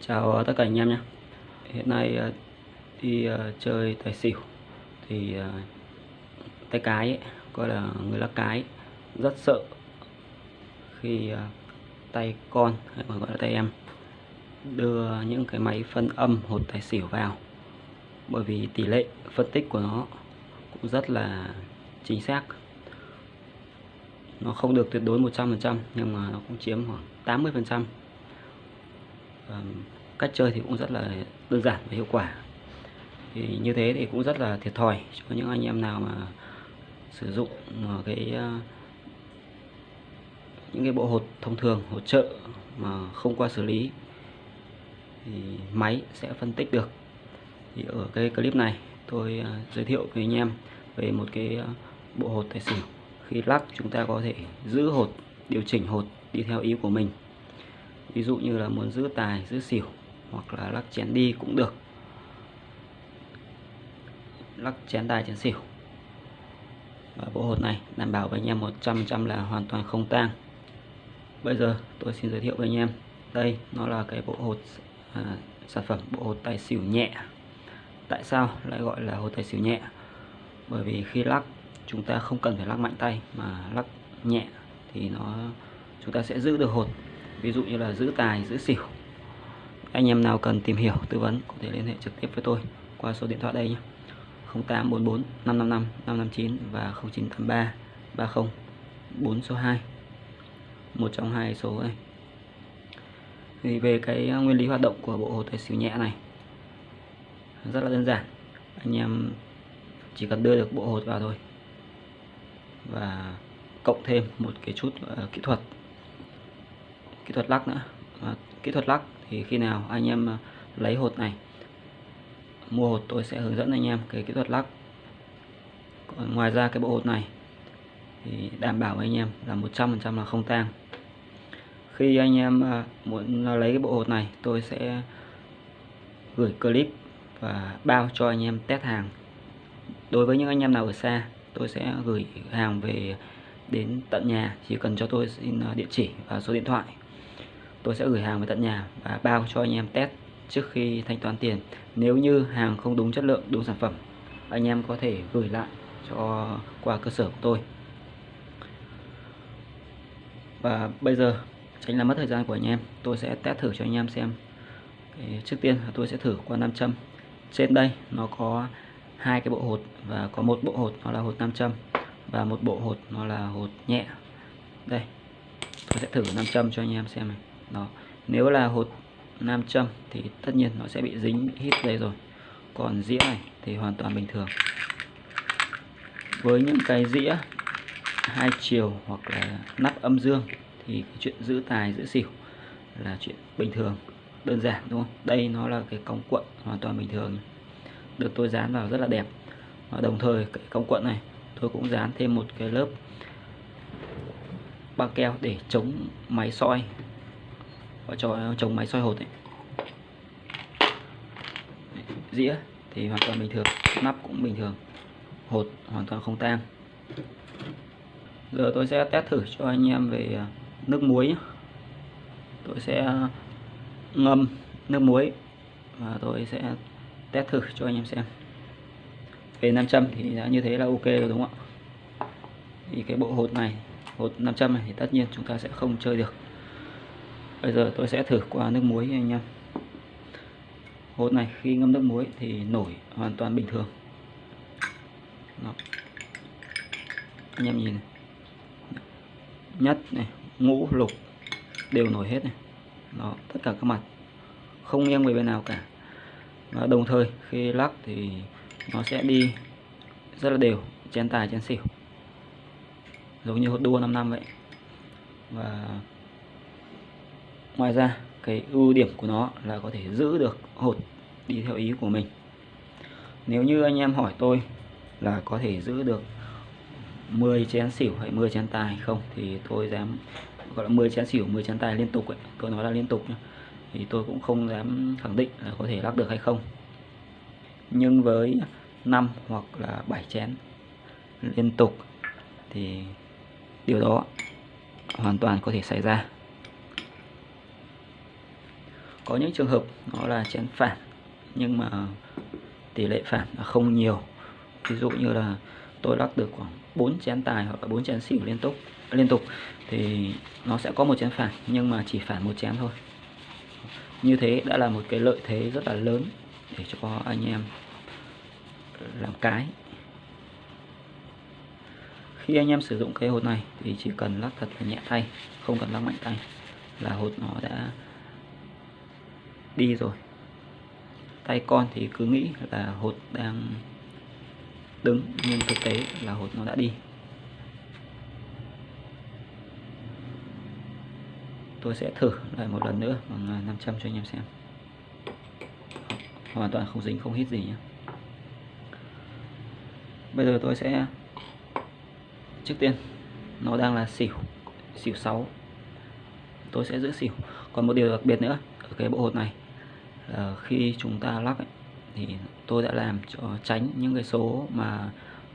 Chào ờ, tất cả anh em nhé. Hiện nay ờ, đi ờ, chơi tài xỉu thì tay cái ấy, gọi là người lắc cái rất sợ khi tay con hay còn gọi là tay em đưa những cái máy phân âm hột tài xỉu vào. Bởi vì tỷ lệ phân tích của nó cũng rất là chính xác. Nó không được tuyệt đối 100% nhưng mà nó cũng chiếm khoảng 80% cách chơi thì cũng rất là đơn giản và hiệu quả. Thì như thế thì cũng rất là thiệt thòi cho những anh em nào mà sử dụng cái ờ, những cái bộ hột thông thường hột trợ mà không qua xử lý thì máy sẽ phân tích được. Thì ở cái clip này tôi ờ, giới thiệu với anh em về một cái ờ, bộ hột tài xỉu. Khi lắc chúng ta có thể giữ hột, điều chỉnh hột đi theo ý của mình ví dụ như là muốn giữ tài giữ xỉu hoặc là lắc chén đi cũng được. Lắc chén tài chén xỉu. Và bộ hột này đảm bảo với anh em 100% là hoàn toàn không tang. Bây giờ tôi xin giới thiệu với anh em. Đây nó là cái bộ hột à, sản phẩm bộ hột tài xỉu nhẹ. Tại sao lại gọi là hột tài xỉu nhẹ? Bởi vì khi lắc chúng ta không cần phải lắc mạnh tay mà lắc nhẹ thì nó chúng ta sẽ giữ được hột ví dụ như là giữ tài giữ xỉu. Anh em nào cần tìm hiểu tư vấn có thể liên hệ trực tiếp với tôi qua số điện thoại đây nhé. 0844 555 559 và 0983 30 4 số 2 một trong hai số này thì về cái nguyên lý hoạt động của bộ hồ tài xỉu nhẹ này rất là đơn giản. Anh em chỉ cần đưa được bộ hột vào thôi. Và cộng thêm một cái chút uh, kỹ thuật kỹ thuật lắc nữa. À, kỹ thuật lắc thì khi nào anh em à, lấy hột này mua hột tôi sẽ hướng dẫn anh em cái kỹ thuật lắc. Còn ngoài ra cái bộ hột này thì đảm bảo anh em là 100% là không tang. Khi anh em à, muốn lấy cái bộ hột này tôi sẽ gửi clip và bao cho anh em test hàng. Đối với những anh em nào ở xa tôi sẽ gửi hàng về đến tận nhà. Chỉ cần cho tôi xin à, địa chỉ và số điện thoại tôi sẽ gửi hàng về tận nhà và bao cho anh em test trước khi thanh toán tiền. Nếu như hàng không đúng chất lượng, đúng sản phẩm, anh em có thể gửi lại cho, qua cơ sở của tôi. Và bây giờ, tránh làm mất thời gian của anh em, tôi sẽ test thử cho anh em xem trước tiên tôi sẽ thử qua nam châm trên đây nó có hai cái bộ hột và có một bộ hột, nó là hột nam châm và một bộ hột, nó là hột nhẹ. Đây, tôi sẽ thử nam châm cho anh em xem này đó. Nếu là hột nam châm thì tất nhiên nó sẽ bị dính bị hít đây rồi. Còn dĩa này thì hoàn toàn bình thường. Với những cái dĩa hai chiều hoặc là nắp âm dương thì cái chuyện giữ tài, giữ xỉu là chuyện bình thường, đơn giản, đúng không? Đây nó là cái cong cuộn hoàn toàn bình thường. Được tôi dán vào rất là đẹp. Và đồng thời cái cong cuộn này, tôi cũng dán thêm một cái lớp băng keo để chống máy soi và cho trồng ờ, máy soi hột ấy. dĩa thì hoàn toàn bình thường, nắp cũng bình thường. Hột hoàn toàn không tang. Giờ tôi sẽ test thử cho anh em về ờ, nước muối tôi sẽ ngâm nước muối và tôi sẽ test thử cho anh em xem. Về 500 thì đã như thế là ok rồi đúng không ạ? Thì cái bộ hột này, hột 500 này thì tất nhiên chúng ta sẽ không chơi được bây giờ tôi sẽ thử qua nước muối anh em. Hột này khi ngâm nước muối thì nổi hoàn toàn bình thường. Đó. anh em nhìn này. nhất này ngũ lục đều nổi hết này. Đó, tất cả các mặt. Không nghiêng về bên nào cả. Và đồng thời khi lắc thì nó sẽ đi rất là đều chén tài chén xỉu. Giống như hột đua 5 năm vậy. Và ngoài ra, cái ưu điểm của nó là có thể giữ được hột đi theo ý của mình nếu như anh em hỏi tôi là có thể giữ được 10 chén xỉu hay 10 chén tài không, thì tôi dám gọi là 10 chén xỉu 10 chén tài liên tục ấy. tôi nói là liên tục nhé. thì tôi cũng không dám khẳng định là có thể lắc được hay không nhưng với 5 hoặc là 7 chén liên tục thì điều đó hoàn toàn có thể xảy ra có những trường hợp nó là chén phản, nhưng mà tỷ lệ phản là không nhiều. Ví dụ như là tôi lắc được khoảng 4 chén tài hoặc là 4 chén xỉu liên tục liên tục thì nó sẽ có một chén phản, nhưng mà chỉ phản một chén thôi. Như thế đã là một cái lợi thế rất là lớn để cho anh em làm cái. Khi anh em sử dụng cái hột này thì chỉ cần lắc thật là nhẹ tay, không cần lắc mạnh tay là hột nó đã đi rồi. Tay con thì cứ nghĩ là hột đang đứng, nhưng thực tế là hột nó đã đi. Tôi sẽ thử lại một lần nữa, bằng à, 500 cho anh em xem. Hoàn toàn không dính, không hít gì nhé bây giờ tôi sẽ, trước tiên, nó đang là xỉu xỉu 6 tôi sẽ giữ xỉu. Còn một điều đặc biệt nữa, ở cái bộ hột này là khi chúng ta lắc ấy, thì tôi đã làm cho tránh những cái số mà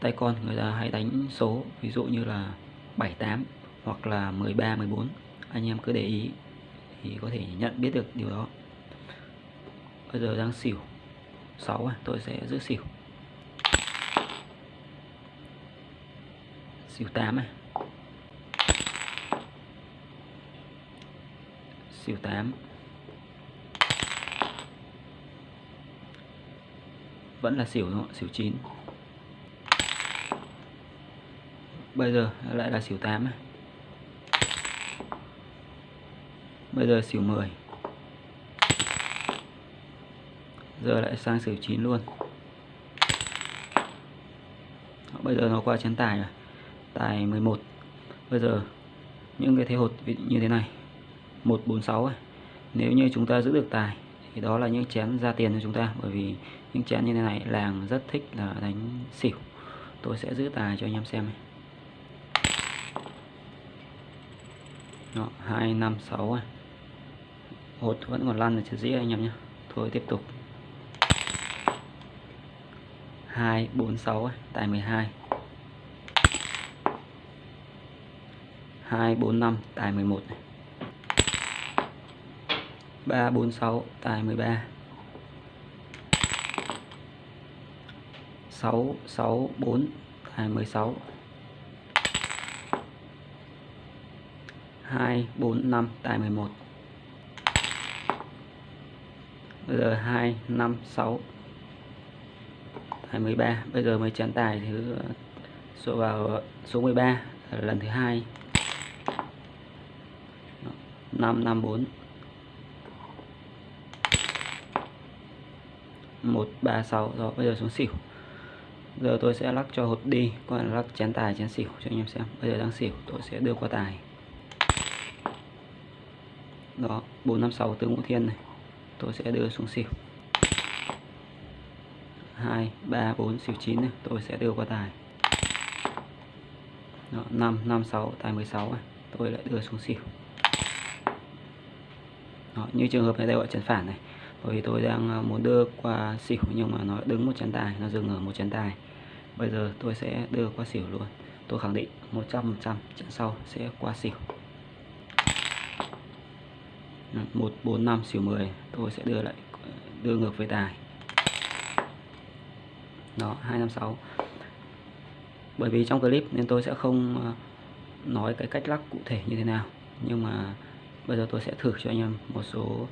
tay con người ta hay đánh số ví dụ như là 78 hoặc là 13 14 anh em cứ để ý thì có thể nhận biết được điều đó. Bây giờ đang xỉu. 6 à, tôi sẽ giữ xỉu. Xỉu 8 này xỉu 8 vẫn là xỉu đúng không? xỉu 9 bây giờ lại là xỉu 8 này. Bây giờ xỉu 10 giờ lại sang xỉu 9 luôn. Bây giờ nó qua chén tài rồi. Tài 11 bây giờ những cái thế hột như thế này. 146 này. nếu như chúng ta giữ được tài thì đó là những chén ra tiền cho chúng ta bởi vì những chén như thế này làng rất thích là đánh xỉu. Tôi sẽ giữ tài cho anh em xem này. Đó, 2, 5, 6 này. hột vẫn còn lăn ở trên dĩa anh em nhé. Thôi tiếp tục. 2, 4, 6 tài 12 2, 4, 5 tài 11 này. 346 tài 13 664 tài 16 245 tài 11 Bây giờ 2, 5, 6 tài 13 Bây giờ mới chén tài thứ số vào số 13 lần thứ hai. 554 136 rồi bây giờ xuống xỉu. Giờ tôi sẽ lắc cho hột đi còn lắc chén tài chén xỉu cho anh em xem. Bây giờ đang xỉu tôi sẽ đưa qua tài. Đó 456 tướng ngũ thiên này. Tôi sẽ đưa xuống xỉu. 2 3 4 xỉu 9 này tôi sẽ đưa qua tài. Đó, 5 5 6 tài 16 này tôi lại đưa xuống xỉu. Đó, như trường hợp này đây gọi chén phản này bởi vì tôi đang à, muốn đưa qua xỉu nhưng mà nó đứng một chén tài nó dừng ở một chén tài. Bây giờ tôi sẽ đưa qua xỉu luôn. Tôi khẳng định 100% trận sau sẽ qua xỉu. 145 xỉu 10 tôi sẽ đưa lại đưa ngược về tài. Đó 256 bởi vì trong clip nên tôi sẽ không à, nói cái cách lắc cụ thể như thế nào. Nhưng mà bây giờ tôi sẽ thử cho anh em một số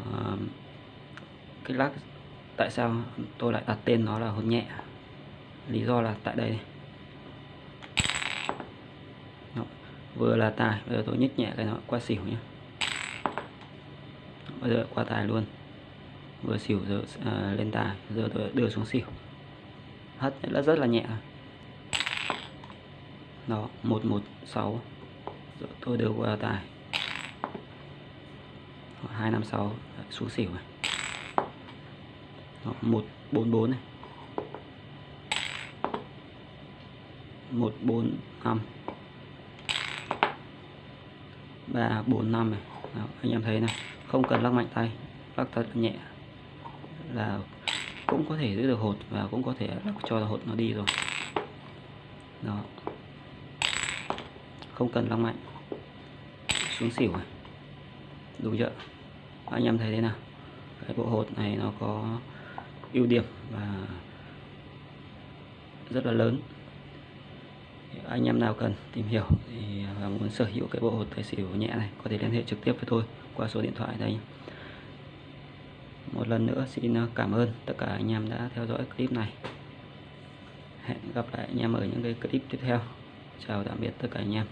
uh, cái lắc tại sao tôi lại đặt tên nó là hồn nhẹ? Lý do là tại đây. Đó. vừa là tài bây giờ tôi nhích nhẹ cái nó qua xỉu nhé bây giờ qua tài luôn. Vừa xỉu giờ à, lên tài giờ tôi đưa xuống xỉu. Hất nó rất là nhẹ. Đó 116 rồi tôi đưa qua tài. 256 xuống xỉu này. 144 này. 145 345 này. Đó, anh em thấy này không cần lắc mạnh tay lắc thật nhẹ. Là cũng có thể giữ được hột và cũng có thể lắc cho hột nó đi rồi. Đó. Không cần lắc mạnh. Xuống xỉu này. Đúng chưa? Anh em thấy thế nào? Cái bộ hột này nó có ưu điểm và rất là lớn. Anh em nào cần tìm hiểu thì và muốn sở hữu cái bộ hột tài xỉu nhẹ này có thể liên hệ trực tiếp với tôi qua số điện thoại đây. Một lần nữa xin à, cảm ơn tất cả anh em đã theo dõi clip này. Hẹn gặp lại anh em ở những cái clip tiếp theo. Chào tạm biệt tất cả anh em.